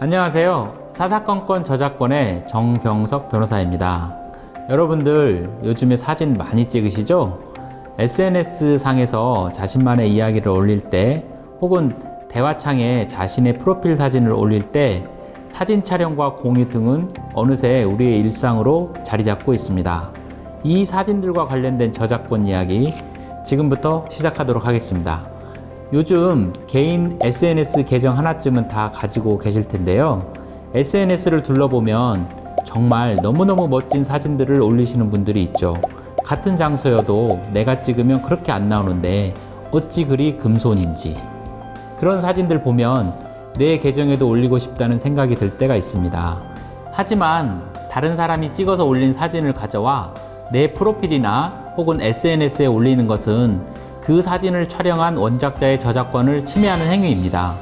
안녕하세요. 사사건건 저작권의 정경석 변호사입니다. 여러분들 요즘에 사진 많이 찍으시죠? SNS 상에서 자신만의 이야기를 올릴 때 혹은 대화창에 자신의 프로필 사진을 올릴 때 사진 촬영과 공유 등은 어느새 우리의 일상으로 자리 잡고 있습니다. 이 사진들과 관련된 저작권 이야기 지금부터 시작하도록 하겠습니다. 요즘 개인 SNS 계정 하나쯤은 다 가지고 계실 텐데요. SNS를 둘러보면 정말 너무너무 멋진 사진들을 올리시는 분들이 있죠. 같은 장소여도 내가 찍으면 그렇게 안 나오는데 어찌 그리 금손인지. 그런 사진들 보면 내 계정에도 올리고 싶다는 생각이 들 때가 있습니다. 하지만 다른 사람이 찍어서 올린 사진을 가져와 내 프로필이나 혹은 SNS에 올리는 것은 그 사진을 촬영한 원작자의 저작권을 침해하는 행위입니다.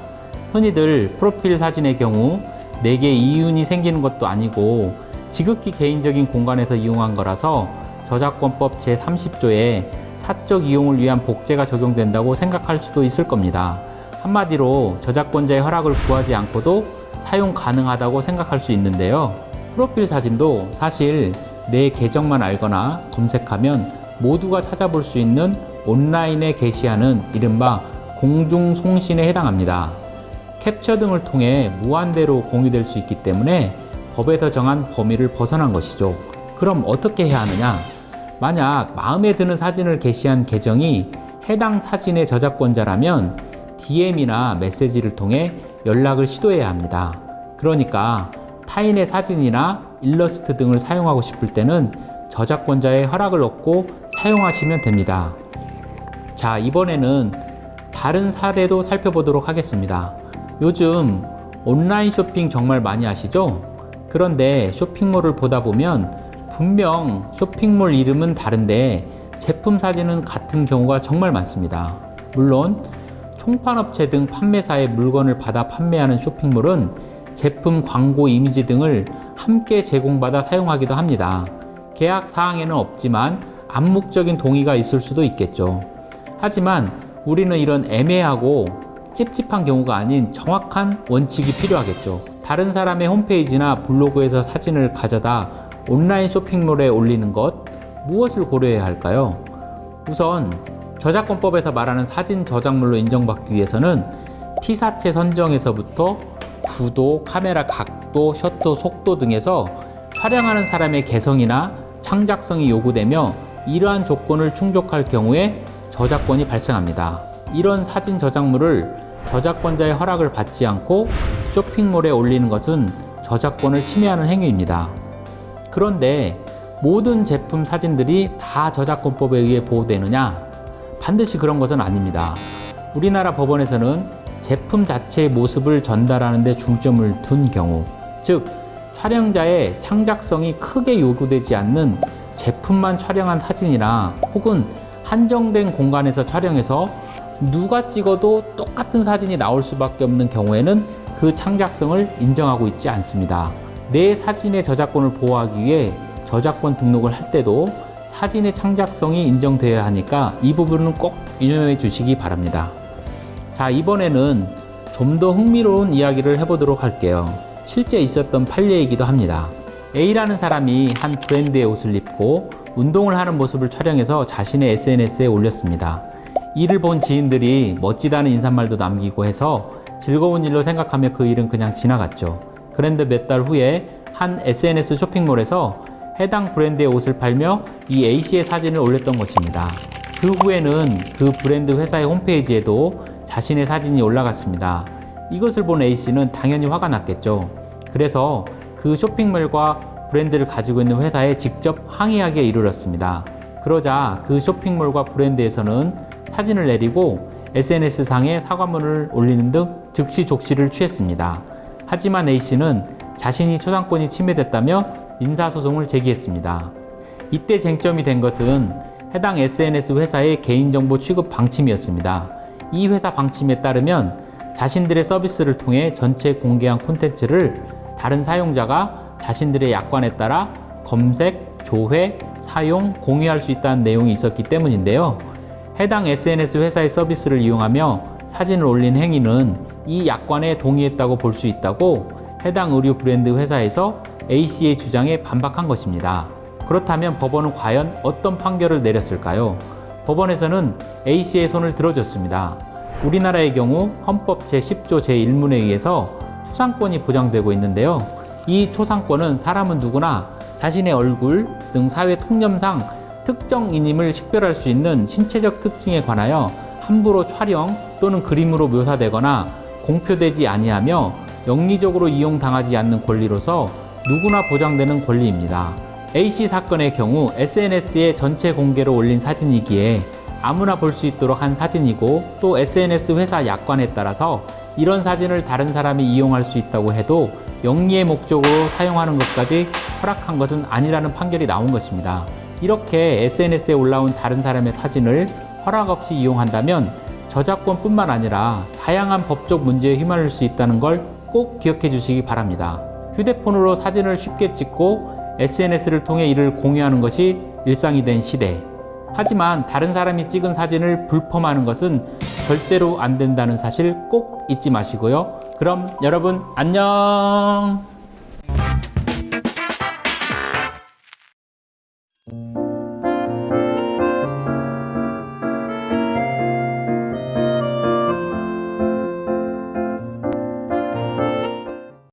흔히들 프로필 사진의 경우 내게 이윤이 생기는 것도 아니고 지극히 개인적인 공간에서 이용한 거라서 저작권법 제30조에 사적 이용을 위한 복제가 적용된다고 생각할 수도 있을 겁니다. 한마디로 저작권자의 허락을 구하지 않고도 사용 가능하다고 생각할 수 있는데요. 프로필 사진도 사실 내 계정만 알거나 검색하면 모두가 찾아볼 수 있는 온라인에 게시하는 이른바 공중송신에 해당합니다. 캡처 등을 통해 무한대로 공유될 수 있기 때문에 법에서 정한 범위를 벗어난 것이죠. 그럼 어떻게 해야 하느냐? 만약 마음에 드는 사진을 게시한 계정이 해당 사진의 저작권자라면 DM이나 메시지를 통해 연락을 시도해야 합니다. 그러니까 타인의 사진이나 일러스트 등을 사용하고 싶을 때는 저작권자의 허락을 얻고 사용하시면 됩니다. 자, 이번에는 다른 사례도 살펴보도록 하겠습니다. 요즘 온라인 쇼핑 정말 많이 하시죠? 그런데 쇼핑몰을 보다 보면 분명 쇼핑몰 이름은 다른데 제품 사진은 같은 경우가 정말 많습니다. 물론 총판업체 등 판매사의 물건을 받아 판매하는 쇼핑몰은 제품 광고 이미지 등을 함께 제공받아 사용하기도 합니다. 계약 사항에는 없지만 암묵적인 동의가 있을 수도 있겠죠. 하지만 우리는 이런 애매하고 찝찝한 경우가 아닌 정확한 원칙이 필요하겠죠. 다른 사람의 홈페이지나 블로그에서 사진을 가져다 온라인 쇼핑몰에 올리는 것 무엇을 고려해야 할까요? 우선 저작권법에서 말하는 사진 저작물로 인정받기 위해서는 피사체 선정에서부터 구도, 카메라 각도, 셔터 속도 등에서 촬영하는 사람의 개성이나 창작성이 요구되며 이러한 조건을 충족할 경우에 저작권이 발생합니다. 이런 사진 저작물을 저작권자의 허락을 받지 않고 쇼핑몰에 올리는 것은 저작권을 침해하는 행위입니다. 그런데 모든 제품 사진들이 다 저작권법에 의해 보호되느냐? 반드시 그런 것은 아닙니다. 우리나라 법원에서는 제품 자체의 모습을 전달하는 데 중점을 둔 경우, 즉, 촬영자의 창작성이 크게 요구되지 않는 제품만 촬영한 사진이나 혹은 한정된 공간에서 촬영해서 누가 찍어도 똑같은 사진이 나올 수밖에 없는 경우에는 그 창작성을 인정하고 있지 않습니다. 내 사진의 저작권을 보호하기 위해 저작권 등록을 할 때도 사진의 창작성이 인정되어야 하니까 이 부분은 꼭 유념해 주시기 바랍니다. 자, 이번에는 좀 더 흥미로운 이야기를 해보도록 할게요. 실제 있었던 판례이기도 합니다. A라는 사람이 한 브랜드의 옷을 입고 운동을 하는 모습을 촬영해서 자신의 SNS에 올렸습니다. 이를 본 지인들이 멋지다는 인사말도 남기고 해서 즐거운 일로 생각하며 그 일은 그냥 지나갔죠. 그런데 몇 달 후에 한 SNS 쇼핑몰에서 해당 브랜드의 옷을 팔며 이 A씨의 사진을 올렸던 것입니다. 그 후에는 그 브랜드 회사의 홈페이지에도 자신의 사진이 올라갔습니다. 이것을 본 A씨는 당연히 화가 났겠죠. 그래서 그 쇼핑몰과 브랜드를 가지고 있는 회사에 직접 항의하기에 이르렀습니다. 그러자 그 쇼핑몰과 브랜드에서는 사진을 내리고 SNS상에 사과문을 올리는 등 즉시 족시를 취했습니다. 하지만 A씨는 자신이 초상권이 침해됐다며 민사소송을 제기했습니다. 이때 쟁점이 된 것은 해당 SNS 회사의 개인정보 취급 방침이었습니다. 이 회사 방침에 따르면 자신들의 서비스를 통해 전체 공개한 콘텐츠를 다른 사용자가 자신들의 약관에 따라 검색, 조회, 사용, 공유할 수 있다는 내용이 있었기 때문인데요. 해당 SNS 회사의 서비스를 이용하며 사진을 올린 행위는 이 약관에 동의했다고 볼 수 있다고 해당 의류 브랜드 회사에서 A씨의 주장에 반박한 것입니다. 그렇다면 법원은 과연 어떤 판결을 내렸을까요? 법원에서는 A씨의 손을 들어줬습니다. 우리나라의 경우 헌법 제10조 제1문에 의해서 초상권이 보장되고 있는데요. 이 초상권은 사람은 누구나 자신의 얼굴 등 사회 통념상 특정인임을 식별할 수 있는 신체적 특징에 관하여 함부로 촬영 또는 그림으로 묘사되거나 공표되지 아니하며 영리적으로 이용당하지 않는 권리로서 누구나 보장되는 권리입니다. A씨 사건의 경우 SNS에 전체 공개로 올린 사진이기에 아무나 볼 수 있도록 한 사진이고 또 SNS 회사 약관에 따라서 이런 사진을 다른 사람이 이용할 수 있다고 해도 영리의 목적으로 사용하는 것까지 허락한 것은 아니라는 판결이 나온 것입니다. 이렇게 SNS에 올라온 다른 사람의 사진을 허락 없이 이용한다면 저작권뿐만 아니라 다양한 법적 문제에 휘말릴 수 있다는 걸 꼭 기억해 주시기 바랍니다. 휴대폰으로 사진을 쉽게 찍고 SNS를 통해 이를 공유하는 것이 일상이 된 시대. 하지만 다른 사람이 찍은 사진을 불펌하는 것은 절대로 안 된다는 사실 꼭 잊지 마시고요. 그럼 여러분 안녕!